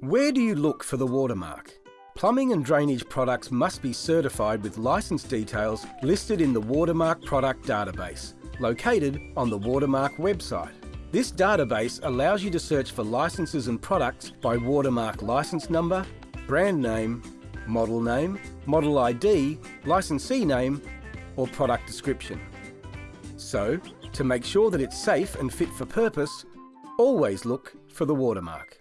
Where do you look for the watermark? Plumbing and drainage products must be certified with license details listed in the Watermark Product Database, located on the Watermark website. This database allows you to search for licenses and products by watermark license number, brand name, model name, model ID, licensee name, or product description. So, to make sure that it's safe and fit for purpose, always look for the watermark.